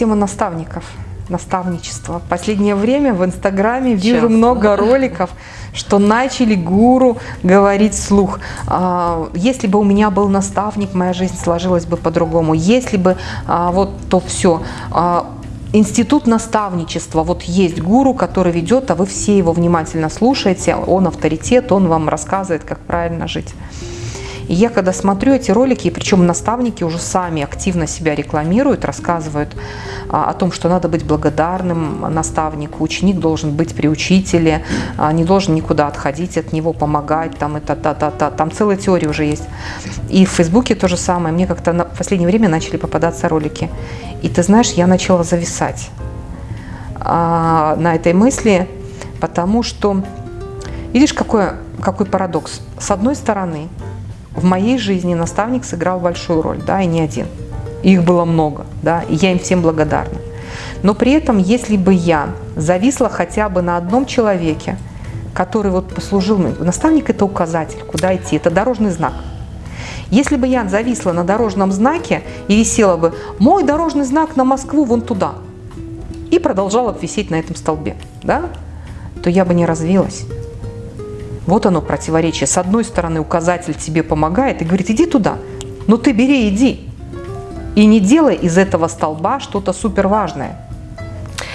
тема наставников, наставничества. Последнее время в Инстаграме вижу Часто. много роликов, что начали гуру говорить вслух. «А, Если бы у меня был наставник, моя жизнь сложилась бы по-другому. Если бы а, вот то все. Институт наставничества. Вот есть гуру, который ведет, а вы все его внимательно слушаете. Он авторитет, он вам рассказывает, как правильно жить. И я когда смотрю эти ролики, и причем наставники уже сами активно себя рекламируют, рассказывают а, о том, что надо быть благодарным наставнику, ученик должен быть при учителе, а, не должен никуда отходить от него, помогать, там, это, та, та, та, там целая теория уже есть. И в Фейсбуке то же самое. Мне как-то в последнее время начали попадаться ролики. И ты знаешь, я начала зависать а, на этой мысли, потому что, видишь, какой, какой парадокс. С одной стороны, в моей жизни наставник сыграл большую роль, да, и не один. Их было много, да, и я им всем благодарна. Но при этом, если бы я зависла хотя бы на одном человеке, который вот послужил мне, наставник это указатель, куда идти, это дорожный знак. Если бы я зависла на дорожном знаке и висела бы «мой дорожный знак на Москву вон туда», и продолжала висеть на этом столбе, да, то я бы не развилась. Вот оно противоречие. С одной стороны, указатель тебе помогает и говорит, иди туда, но ты бери, иди. И не делай из этого столба что-то супер важное.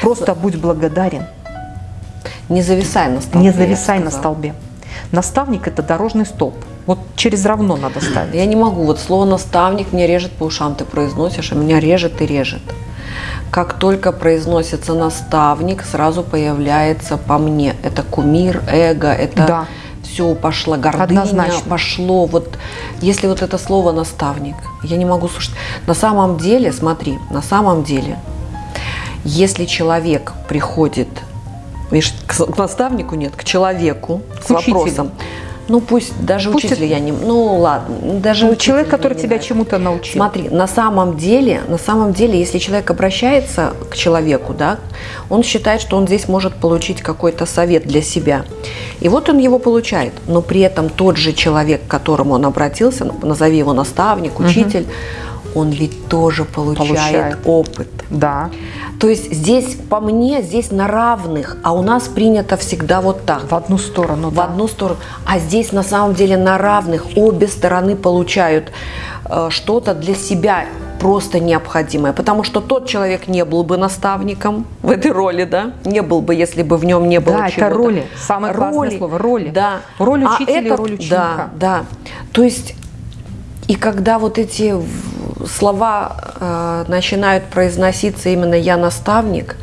Просто будь благодарен. Не зависай на столбе. Не зависай на столбе. Наставник – это дорожный столб. Вот через равно надо ставить. Я не могу. Вот слово наставник мне режет по ушам. Ты произносишь, а меня режет и режет. Как только произносится наставник, сразу появляется по мне. Это кумир, эго, это Да. все пошло, гордыня, Однозначно. пошло. Вот если вот это слово наставник, я не могу слушать. На самом деле, смотри, на самом деле, если человек приходит, видишь, к наставнику нет, к человеку с К учителю. вопросом, ну пусть даже Пусть учителя это- я не, ну ладно, даже Ну, человек, который тебя чему-то научил. Смотри, на самом деле, на самом деле, если человек обращается к человеку, да, он считает, что он здесь может получить какой-то совет для себя. И вот он его получает, но при этом тот же человек, к которому он обратился, назови его наставник, учитель, он ведь тоже получает, Получает. опыт. Да. То есть здесь, по мне, здесь на равных, а у нас принято всегда вот так В одну сторону, в да. одну сторону. А здесь на самом деле на равных обе стороны получают э, что-то для себя просто необходимое. Потому что тот человек не был бы наставником в этой роли, да? Не был бы, если бы в нем не было Да, это чего-то. роли. Самое классное слово, роли. Да. Роль А учителя и этот- роль ученика. Да, да. То есть, и когда вот эти слова э, начинают произноситься именно «я наставник»,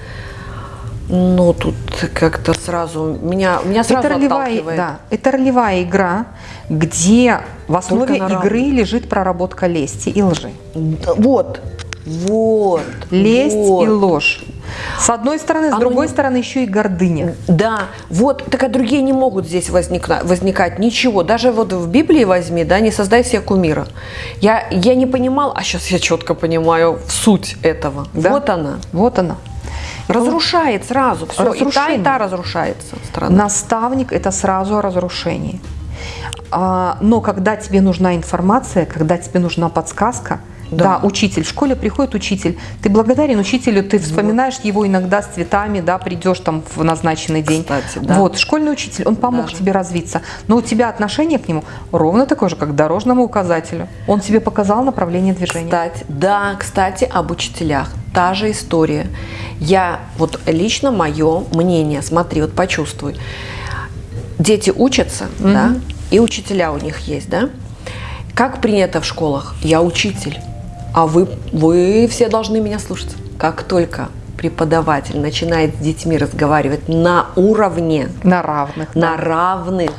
ну, тут как-то сразу меня, меня сразу это ролевая, отталкивает. да, это ролевая игра, где в основе игры лежит проработка лести и лжи. Вот, вот. Лесть вот. и ложь. С одной стороны, с Оно другой не- стороны еще и гордыня. Да, вот, так а другие не могут здесь возникна- возникать ничего. Даже вот в Библии возьми, да, не создай себе кумира. Я, я не понимал, а сейчас я четко понимаю суть этого. Да. Вот она. Вот она. Разрушает сразу все. И та, и Разрушение. та разрушается страна. Наставник – это сразу о разрушении. А, но когда тебе нужна информация, когда тебе нужна подсказка, да. Да. учитель, в школе приходит учитель, ты благодарен учителю, ты вспоминаешь его иногда с цветами, да, придешь там в назначенный день. Кстати, да. Вот, школьный учитель, он помог Даже. тебе развиться, но у тебя отношение к нему ровно такое же, как к дорожному указателю. Он тебе показал направление движения. Кстати, да, кстати, об учителях. Та же история. Я, вот лично мое мнение, смотри, вот почувствуй. Дети учатся, да, и учителя у них есть, да. Как принято в школах? Я учитель, а вы, вы все должны меня слушать. Как только преподаватель начинает с детьми разговаривать на уровне, На равных. на равных,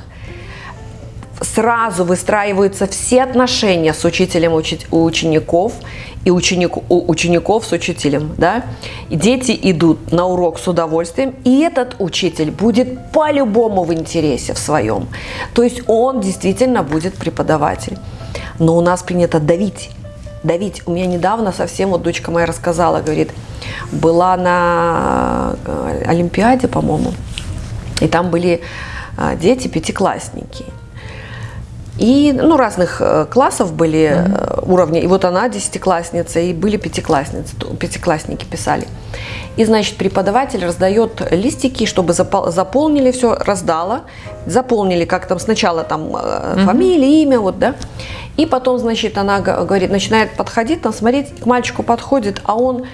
сразу выстраиваются все отношения с учителем учи- у учеников и ученик, у учеников с учителем, да? И дети идут на урок с удовольствием, и этот учитель будет по-любому в интересе в своем. То есть он действительно будет преподаватель. Но у нас принято давить. Давить. У меня недавно совсем, вот дочка моя рассказала, говорит, была на э, Олимпиаде, по-моему, и там были а, дети, пятиклассники. И, ну, разных э, классов были э, уровни. И вот она десятиклассница, и были пятиклассницы, пятиклассники писали. И, значит, преподаватель раздает листики, чтобы запол- заполнили все, раздала, заполнили как там сначала там э, фамилия, имя, вот, да. И потом, значит, она говорит, начинает подходить, там смотреть, к мальчику подходит, а он,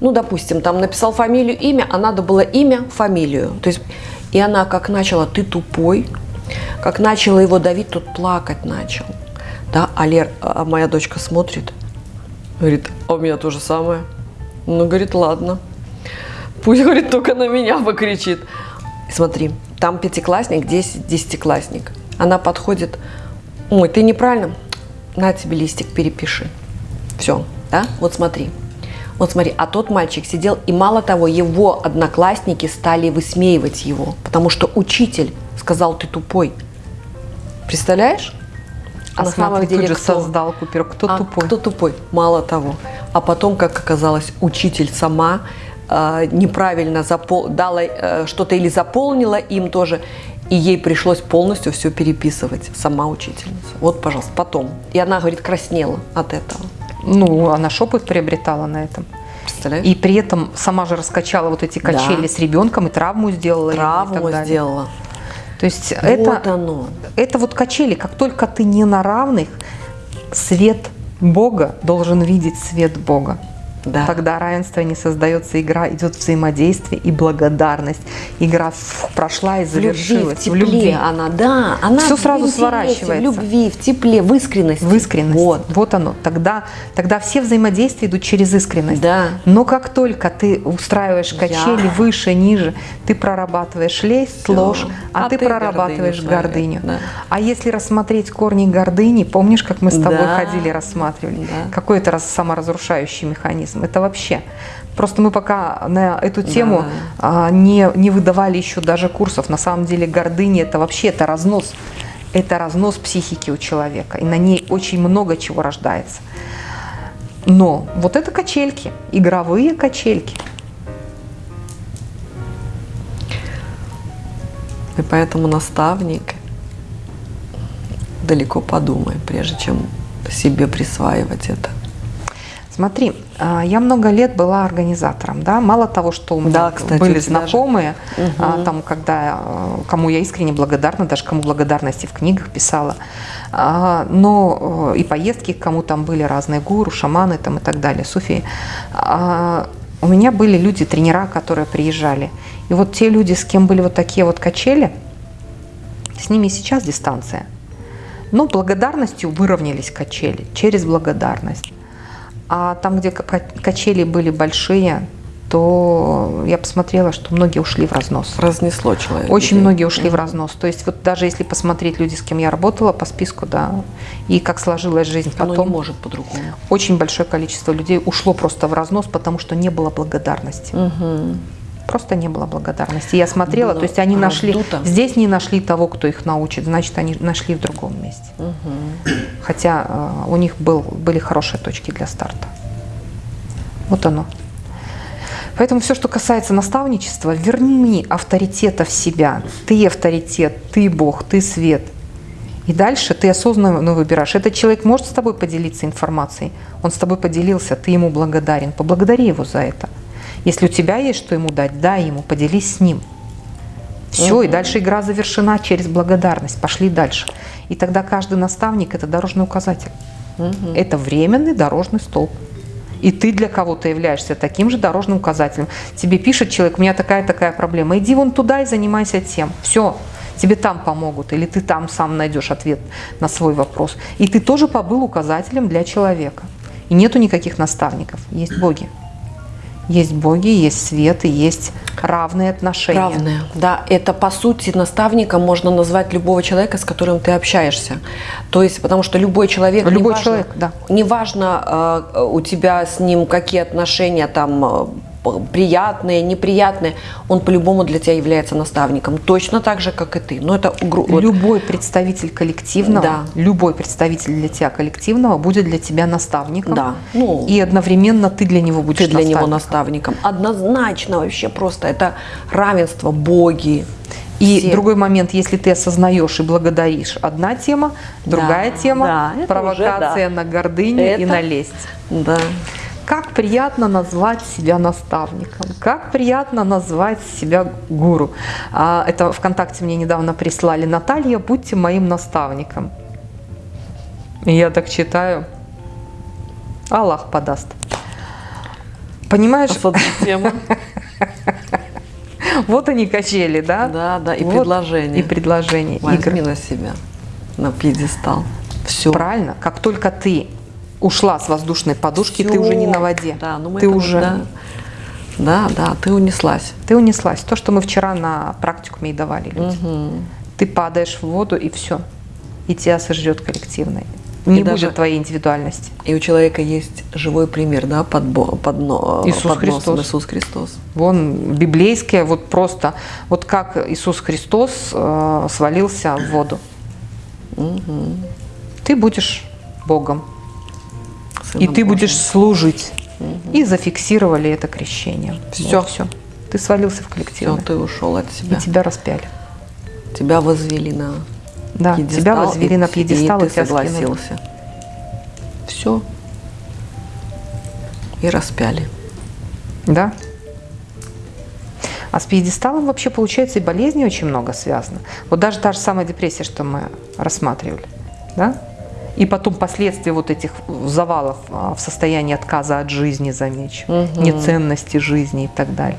ну, допустим, там написал фамилию, имя, а надо было имя, фамилию. То есть, и она как начала, ты тупой, как начала его давить, тот плакать начал. Да, а, Лер, а моя дочка смотрит, говорит, а у меня то же самое. Ну, говорит, ладно. Пусть, говорит, только на меня покричит. Смотри, там пятиклассник, здесь десятиклассник. Она подходит, ой, ты неправильно, на тебе листик перепиши. Все, да, вот смотри. Вот смотри, а тот мальчик сидел, и мало того, его одноклассники стали высмеивать его, потому что учитель сказал, ты тупой. Представляешь? А на самом смотри, деле кто? создал Купер. Кто А тупой? Кто тупой? Мало того. А потом, как оказалось, учитель сама э, неправильно запол... дала э, что-то или заполнила им тоже, и ей пришлось полностью все переписывать, сама учительница. Вот, пожалуйста, потом. И она, говорит, краснела от этого. Ну, она опыт приобретала на этом. Представляешь? И при этом сама же раскачала вот эти качели Да. с ребенком и травму сделала. Травму сделала. То есть Вот это, оно. это вот качели. Как только ты не на равных, свет Бога должен видеть свет Бога. Да. Тогда равенство не создается, игра идет взаимодействие и благодарность. Игра прошла и В любви, завершилась. в тепле она, да. Она Всё в сразу сворачивается. В любви, в тепле, в искренности. В искренности. Вот. Вот оно. Тогда, тогда все взаимодействия идут через искренность. Да. Но как только ты устраиваешь качели Я. выше, ниже, ты прорабатываешь лесть, Всё. ложь, а, А ты, ты прорабатываешь гордыню гордыню. да. А если рассмотреть корни гордыни, помнишь, как мы с тобой Да. ходили, рассматривали? Да. Какой это раз саморазрушающий механизм? Это вообще. Просто мы пока на эту тему а, не, не выдавали еще даже курсов. На самом деле гордыня это вообще это разнос. Это разнос психики у человека. И на ней очень много чего рождается. Но вот это качельки, игровые качельки. И поэтому наставник далеко подумай, прежде чем себе присваивать это. Смотри, я много лет была организатором, да, мало того, что у меня Да, кстати, были знакомые, а, там, когда, а, кому я искренне благодарна, даже кому благодарности в книгах писала, А, но э, и поездки, кому там были разные гуру, шаманы там и так далее, суфии. А, У меня были люди, тренера, которые приезжали. И вот те люди, с кем были вот такие вот качели, с ними сейчас дистанция. Но благодарностью выровнялись качели, через благодарность. А там, где ка- качели были большие, то я посмотрела, что многие ушли в разнос. Разнесло человека. Очень многие ушли в разнос. То есть вот даже если посмотреть люди, с кем я работала по списку, да, и как сложилась жизнь Оно потом, не может по-другому. очень большое количество людей ушло просто в разнос, потому что не было благодарности. Просто не было благодарности. Я смотрела, Было то есть они нашли, раздуто. здесь не нашли того, кто их научит, значит, они нашли в другом месте. Хотя э, у них был, были хорошие точки для старта. Вот оно. Поэтому все, что касается наставничества, верни авторитета в себя. Ты авторитет, ты Бог, ты свет. И дальше ты осознанно выбираешь. Этот человек может с тобой поделиться информацией. Он с тобой поделился, ты ему благодарен. Поблагодари его за это. Если у тебя есть что ему дать, дай ему, поделись с ним. Все, и дальше игра завершена через благодарность. Пошли дальше. И тогда каждый наставник – это дорожный указатель. Это временный дорожный столб. И ты для кого-то являешься таким же дорожным указателем. Тебе пишет человек, у меня такая-такая проблема, иди вон туда и занимайся тем. Все, тебе там помогут, или ты там сам найдешь ответ на свой вопрос. И ты тоже побыл указателем для человека. И нету никаких наставников, есть боги. Есть боги, есть свет и есть равные отношения. Равное. Да, это по сути наставником можно назвать любого человека, с которым ты общаешься. То есть, потому что любой человек, Любой неважно- человек, да. неважно э, у тебя с ним какие отношения там э, приятные, неприятные, он по-любому для тебя является наставником, точно так же, как и ты. Но это Любой представитель коллективного, Да. любой представитель для тебя коллективного будет для тебя наставником. Да. Ну, и одновременно ты для него будешь ты для него наставником. наставником. Однозначно вообще просто это равенство, боги. И Все. другой момент, если ты осознаешь и благодаришь, одна тема, другая Да, тема, да, провокация уже, да. на гордыню и Это- на лесть. Да. Как приятно назвать себя наставником, как приятно назвать себя гуру. А, Это ВКонтакте мне недавно прислали. Наталья, будьте моим наставником. И я так читаю. Аллах подаст. Понимаешь, тема. вот они качели, да? Да, да, и Вот предложение. И предложение. Возьми игры. на себя, на пьедестал. Все. Правильно. Как только ты ушла с воздушной подушки, ты уже не на воде. Да, ну мы ты это- уже Да, да, да, ты унеслась. ты унеслась. То, что мы вчера на практикуме и давали людям. Мгм. Ты падаешь в воду и все. И тебя сожрет коллективное. Не И будет даже- твоей индивидуальности. И у человека есть живой пример, да, под, под, но- Иисус под носом Христос. Иисус Христос. Вон библейское, вот просто, вот как Иисус Христос э, свалился в воду. Ты будешь Богом, и Сыном ты Божьим. будешь служить. И зафиксировали это крещение. Всё. все. Ты свалился в Всё, коллективное. ты ушел от И себя. тебя распяли. Тебя возвели на Да, пьедестал, тебя возвели и- на пьедестал, и, и ты тебя скинули. согласился. Все. И распяли. Да. А с пьедесталом вообще, получается, и болезни очень много связано. Вот даже та же самая депрессия, что мы рассматривали. Да? И потом последствия вот этих завалов а, в состоянии отказа от жизни, замечу, Мгм. неценности жизни и так далее.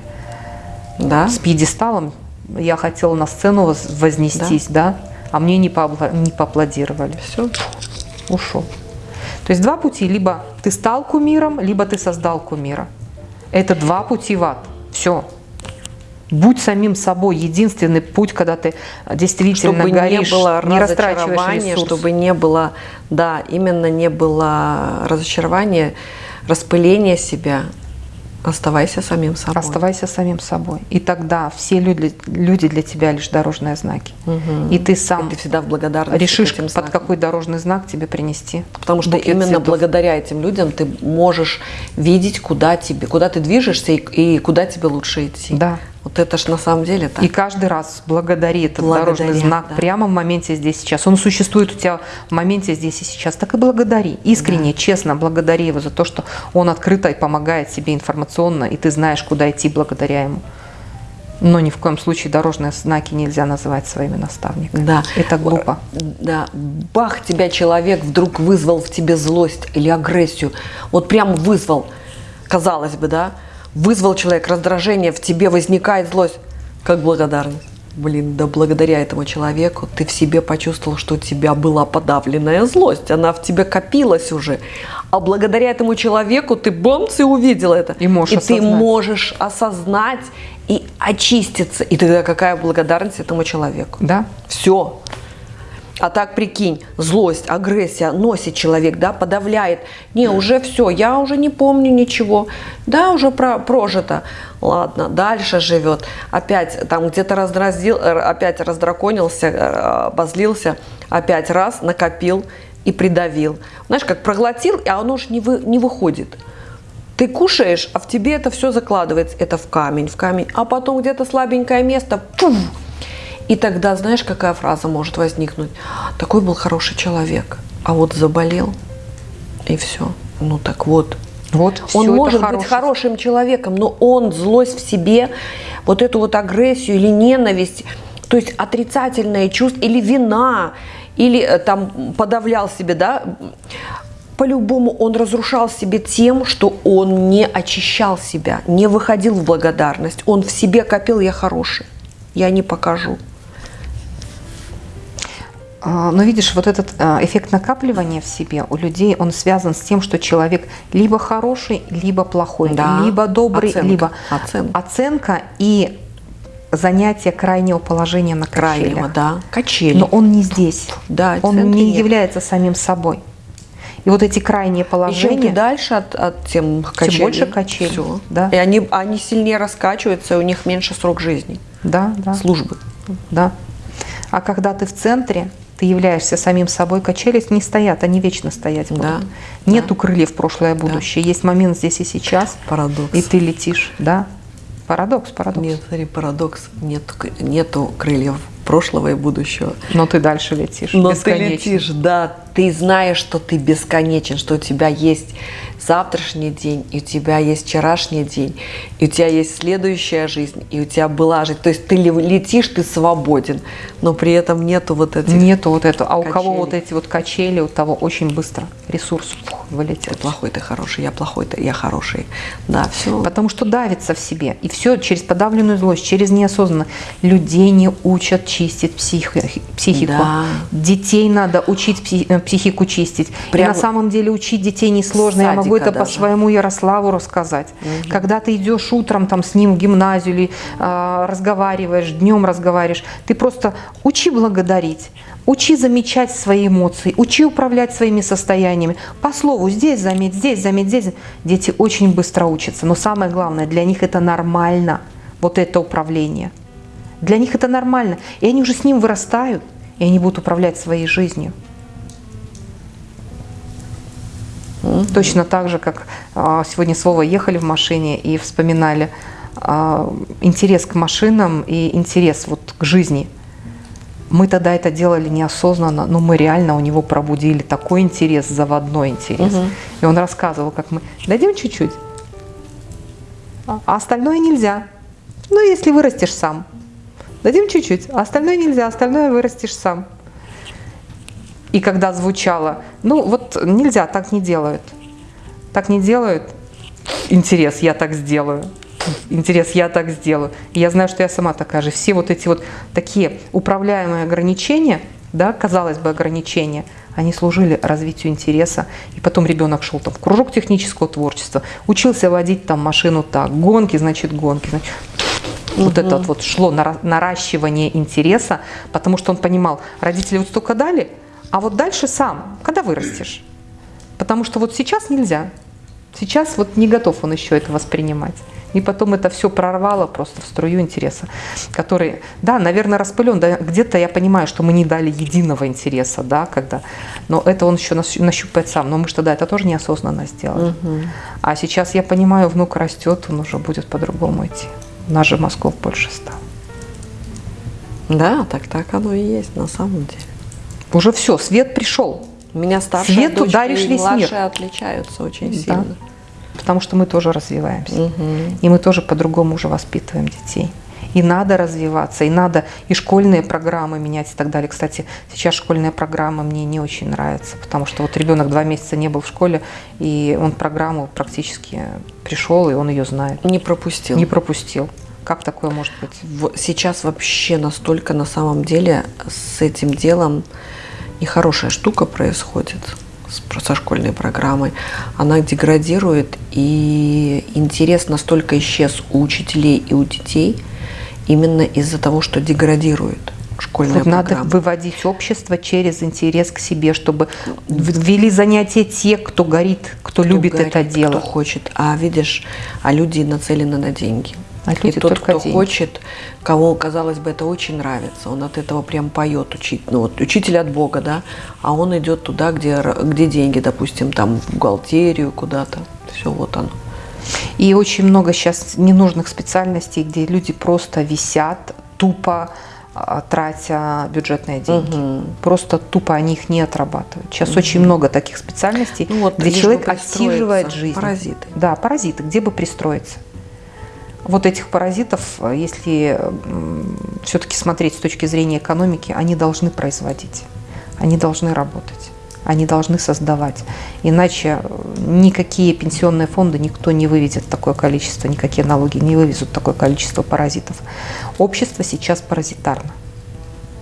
Да? С пьедесталом я хотела на сцену воз- вознестись, да, а мне не, поапла- не поаплодировали. Все. Ушел. То есть два пути. Либо ты стал кумиром, либо ты создал кумира. Это два пути в ад. Все. Будь самим собой. Единственный путь, когда ты действительно чтобы горишь, не было не растрачиваешь ресурс. чтобы не было, да, именно не было разочарования, распыления себя. Оставайся самим собой. Оставайся самим собой. И тогда все люди, люди для тебя лишь дорожные знаки. Мгм. И ты сам И ты всегда в благодарности решишь, под какой дорожный знак тебе принести. Потому что именно цветов. благодаря этим людям ты можешь видеть, куда тебе, куда ты движешься и, и куда тебе лучше идти. Да. Вот это ж на самом деле так. И каждый раз благодари этот Благодаря, дорожный знак да. прямо в моменте здесь сейчас. Он существует у тебя в моменте здесь и сейчас. Так и благодари. Искренне, честно благодари его за то, что он открыто и помогает себе информационно, и ты знаешь, куда идти благодаря ему. Но ни в коем случае дорожные знаки нельзя называть своими наставниками. Да. Это глупо. Да, бах, тебя человек вдруг вызвал в тебе злость или агрессию. Вот прям вызвал, казалось бы, да, вызвал человек раздражение, в тебе возникает злость. Как благодарность. Блин, да благодаря этому человеку ты в себе почувствовал, что у тебя была подавленная злость. Она в тебе копилась уже. А благодаря этому человеку ты бамц и увидел это. И можешь ты осознать. можешь осознать и очиститься. И тогда какая благодарность этому человеку? Да? Все. А так прикинь, злость, агрессия носит человек, да, подавляет. Не, уже все, я уже не помню ничего. Да, уже про, прожито. Ладно, дальше живет. Опять там где-то раздразил, э, опять раздраконился, э, обозлился, опять раз накопил и придавил. Знаешь, как проглотил, а оно же не, вы, не выходит. Ты кушаешь, а в тебе это все закладывается. Это в камень, в камень. А потом где-то слабенькое место, пуф, и тогда знаешь, какая фраза может возникнуть? Такой был хороший человек, а вот заболел, и все. Ну так вот. Вот он может быть хорошее. хорошим человеком, но он злость в себе, вот эту вот агрессию или ненависть, то есть отрицательные чувства, или вина, или э, там подавлял себе, да, по-любому он разрушал себе тем, что он не очищал себя, не выходил в благодарность. Он в себе копил «я хороший, я не покажу». А, Но видишь, вот этот а, эффект накапливания в себе у людей, он связан с тем, что человек либо хороший, либо плохой, Да, либо добрый, оценка, либо оценка. оценка и занятие крайнего положения на Крайнего, качелях. да, качели. Но он не здесь. Да, он не нет. является самим собой. И вот эти крайние И чем ты положения, дальше от, от тем качелей, больше качелей, всё. да. И они, они сильнее раскачиваются, и у них меньше срок жизни, да, да, службы. да. А когда ты в центре, ты являешься самим собой, качели не стоят, они вечно стоять будут. Да, Нету крыльев в прошлое будущее. Есть момент здесь и сейчас, Парадокс. и ты летишь, да. Парадокс, парадокс. Нет, смотри, парадокс. Нет, нету крыльев прошлого и будущего. Но ты дальше летишь. Но ты летишь, да. Ты знаешь, что ты бесконечен, что у тебя есть завтрашний день, и у тебя есть вчерашний день, и у тебя есть следующая жизнь, и у тебя была жизнь. То есть ты летишь, ты свободен, но при этом нету вот этих Нету вот этого. А качелей. у кого вот эти вот качели, у того очень быстро ресурс фух, вылетит. Ты плохой, ты хороший, я плохой, ты, я хороший. Да, все. Потому что давится в себе. И все через подавленную злость, через неосознанно. Людей не учат чистить психи, психику. Да. Детей надо учить э, психику чистить. Прям... И на самом деле учить детей несложно. Я могу даже. по своему Ярославу рассказать. Угу. Когда ты идешь утром там с ним в гимназию или э, разговариваешь, днем разговариваешь, ты просто учи благодарить. Учи замечать свои эмоции, учи управлять своими состояниями. По слову, здесь заметь, здесь заметь, здесь. Дети очень быстро учатся, но самое главное, для них это нормально, вот это управление. Для них это нормально, и они уже с ним вырастают, и они будут управлять своей жизнью. Точно так же, как а, сегодня слово ехали в машине и вспоминали а, интерес к машинам и интерес вот к жизни. Мы тогда это делали неосознанно, но мы реально у него пробудили такой интерес, заводной интерес. Угу. И он рассказывал, как мы дадим чуть-чуть, а остальное нельзя. Ну, если вырастешь сам. Дадим чуть-чуть, а остальное нельзя, остальное вырастешь сам. И когда звучало, ну вот нельзя, так не делают. Так не делают. Интерес, я так сделаю. Интерес, я так сделаю. И я знаю, что я сама такая же. Все вот эти вот такие управляемые ограничения, да, казалось бы, ограничения, они служили развитию интереса. И потом ребенок шел там в кружок технического творчества, учился водить там машину так, гонки, значит, гонки. Значит, угу. Вот это вот шло наращивание интереса, потому что он понимал, родители вот столько дали – а вот дальше сам, когда вырастешь. Потому что вот сейчас нельзя. Сейчас вот не готов он еще это воспринимать. И потом это все прорвало просто в струю интереса, который, да, наверное, распылен. Да, Где-то я понимаю, что мы не дали единого интереса, да, когда, но это он еще нащупает сам. Но мы что, да, это тоже неосознанно сделали. Угу. А сейчас я понимаю, внук растет, он уже будет по-другому идти. У нас же мозгов больше стало. Да, так так оно и есть на самом деле. Уже все, свет пришел. У меня старшая Свету дочка даришь и весь мир. отличаются очень да. сильно. Потому что мы тоже развиваемся. Угу. И мы тоже по-другому уже воспитываем детей. И надо развиваться, и надо и школьные программы менять и так далее. Кстати, сейчас школьная программа мне не очень нравится, потому что вот ребенок два месяца не был в школе, и он программу практически пришел, и он ее знает. Не пропустил. Не пропустил. Как такое может быть? Сейчас вообще настолько на самом деле с этим делом нехорошая штука происходит со школьной программой. Она деградирует, и интерес настолько исчез у учителей и у детей именно из-за того, что деградирует школьная вот программа. Надо выводить общество через интерес к себе, чтобы ввели занятия те, кто горит, кто, кто любит горит, это дело. Кто хочет. А видишь, а люди нацелены на деньги. А и тот, кто деньги. хочет, кого, казалось бы, это очень нравится, он от этого прям поет, учить, ну вот учитель от Бога, да, а он идет туда, где, где деньги, допустим, там в бухгалтерию куда-то, все вот оно. И очень много сейчас ненужных специальностей, где люди просто висят, тупо а, тратя бюджетные деньги. Угу. Просто тупо они их не отрабатывают. Сейчас угу. очень много таких специальностей, ну, вот, где человек отсиживает жизнь. Паразиты. Да, паразиты, где бы пристроиться вот этих паразитов, если все-таки смотреть с точки зрения экономики, они должны производить, они должны работать, они должны создавать. Иначе никакие пенсионные фонды никто не выведет такое количество, никакие налоги не вывезут такое количество паразитов. Общество сейчас паразитарно,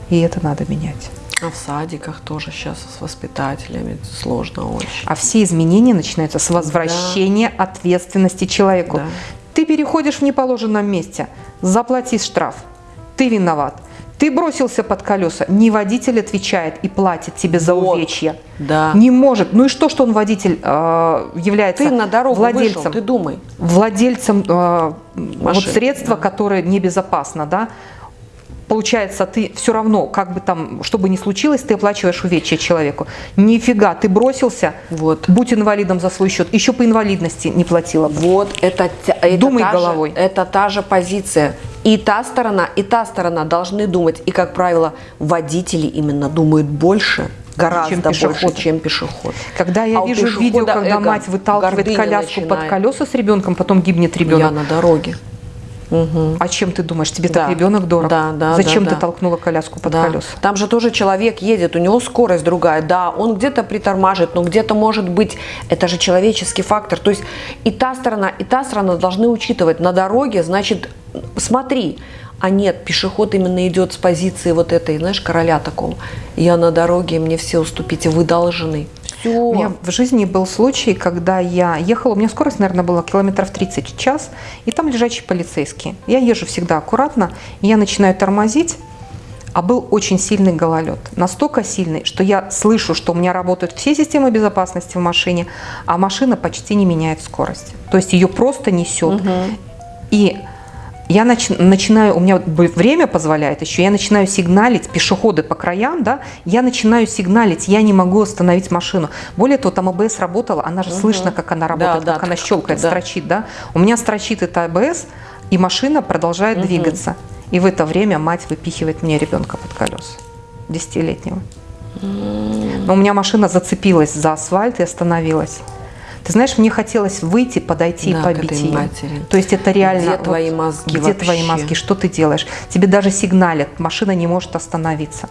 и это надо менять. А в садиках тоже сейчас с воспитателями сложно очень. А все изменения начинаются с возвращения да. ответственности человеку. Да. Ты переходишь в неположенном месте, заплати штраф. Ты виноват. Ты бросился под колеса. Не водитель отвечает и платит тебе за вот, увечья. Да. Не может. Ну и что, что он водитель э, является ты на дорогу владельцем? Вышел, ты думай. Владельцем э, вот средства, да. которое небезопасно, да? Получается, ты все равно, как бы там, что бы ни случилось, ты оплачиваешь увечья человеку. Нифига, ты бросился, Вот. будь инвалидом за свой счет, еще по инвалидности не платила бы. Вот это, это Думай та же- головой. это та же позиция. И та сторона, и та сторона должны думать. И, как правило, водители именно думают больше, гораздо больше, пешеходы. чем пешеход. Когда я А вижу видео, когда эго, мать выталкивает коляску под начинает. колеса с ребенком, потом гибнет ребенок. Я на дороге. А чем ты думаешь? Тебе Да. так ребенок дорог? Да, да, Зачем да, ты да. толкнула коляску под Да. колеса? Там же тоже человек едет, у него скорость другая. Да, он где-то притормаживает, но где-то может быть, это же человеческий фактор. То есть и та сторона, и та сторона должны учитывать. На дороге, значит, смотри, а нет, пешеход именно идет с позиции вот этой, знаешь, короля такого. Я на дороге, мне все уступите, вы должны. Все. У меня в жизни был случай, когда я ехала, у меня скорость, наверное, была километров 30 в час, и там лежачие полицейские. Я езжу всегда аккуратно, и я начинаю тормозить, а был очень сильный гололед. Настолько сильный, что я слышу, что у меня работают все системы безопасности в машине, а машина почти не меняет скорость. То есть ее просто несет. И я нач- начинаю, у меня время позволяет еще, я начинаю сигналить, пешеходы по краям, да, я начинаю сигналить, я не могу остановить машину. Более того, там АБС работала, она же слышно, как она работает, да, как она так, щелкает, да. строчит, да. У меня строчит это АБС, и машина продолжает двигаться. И в это время мать выпихивает мне ребенка под колеса, десятилетнего. Но у меня машина зацепилась за асфальт и остановилась. Ты знаешь, мне хотелось выйти, подойти Да, и побить ее. матери. То есть это реально... Где твои мозги Где твои вообще? мозги? Что ты делаешь? Тебе даже сигналят, машина не может остановиться.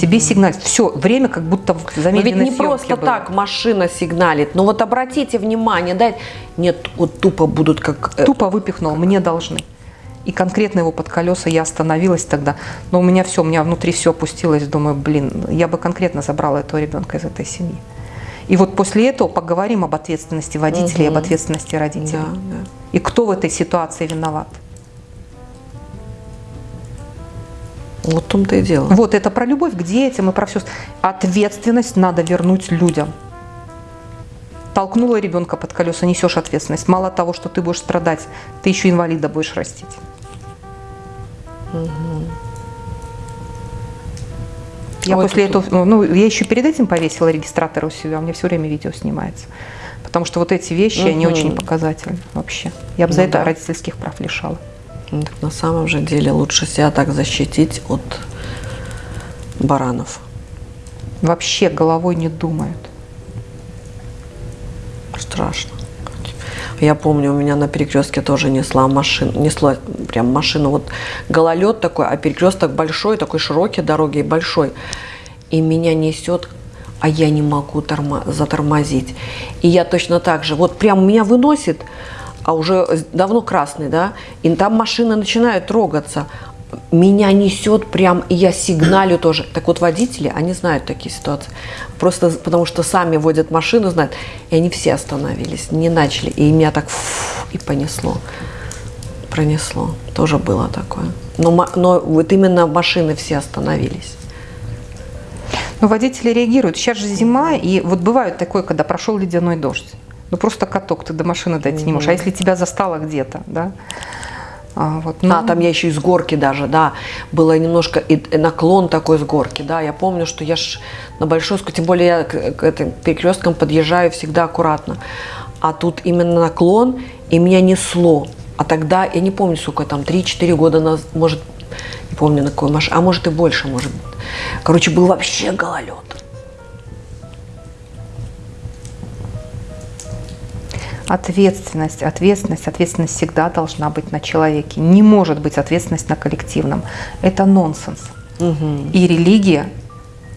Тебе сигналят. Все, время как будто в Но ведь замедленной не просто было. так машина сигналит. Но вот обратите внимание, да, нет, вот тупо будут как... э, Тупо выпихнул, мне должны. И конкретно его под колеса я остановилась тогда. Но у меня все, у меня внутри все опустилось. Думаю, блин, я бы конкретно забрала этого ребенка из этой семьи. И вот после этого поговорим об ответственности водителей, об ответственности родителей. Да, да. И кто в этой ситуации виноват. Вот в том-то и дело. Вот это про любовь к детям и про все. Ответственность надо вернуть людям. Толкнула ребенка под колеса, несешь ответственность. Мало того, что ты будешь страдать, ты еще инвалида будешь растить. Я Ой, после этого, ну, я еще перед этим повесила регистратор у себя, у меня все время видео снимается. Потому что вот эти вещи, они Мгм. очень показательны вообще. Я бы за Ну это да. родительских прав лишала. Ну, так на самом же деле лучше себя так защитить от баранов. Вообще головой не думают. Страшно. Я помню, у меня на перекрестке тоже несла машину, несла прям машину, вот гололед такой, а перекресток большой, такой широкий дороги большой. И меня несет, а я не могу тормо- затормозить. И я точно так же, вот прям меня выносит, а уже давно красный, да, и там машины начинают трогаться. Меня несет прям, и я сигналю тоже. Так вот, водители, они знают такие ситуации. Просто потому что сами водят машину, знают. И они все остановились, не начали. И меня так фу, и понесло. Пронесло. Тоже было такое. Но, но вот именно машины все остановились. Ну, водители реагируют. Сейчас же зима, и вот бывает такое, когда прошел ледяной дождь. Ну, просто каток, ты до машины дойти не можешь. А если тебя застало где-то, да? А, вот, ну, А, там я еще и с горки даже, да, было немножко и, наклон такой с горки, да, я помню, что я ж на большой тем более я к, к этим перекресткам подъезжаю всегда аккуратно, а тут именно наклон, и меня несло, а тогда, я не помню, сколько там, 3-4 года назад, может, не помню на какой машине, а может и больше, может, короче, был вообще гололед. Ответственность, ответственность, ответственность всегда должна быть на человеке. Не может быть ответственность на коллективном. Это нонсенс. И религия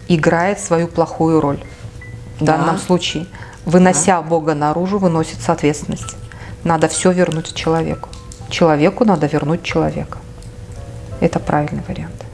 играет свою плохую роль. В Да. данном случае, вынося Бога наружу, выносится ответственность. Надо все вернуть человеку. Человеку надо вернуть человека. Это правильный вариант.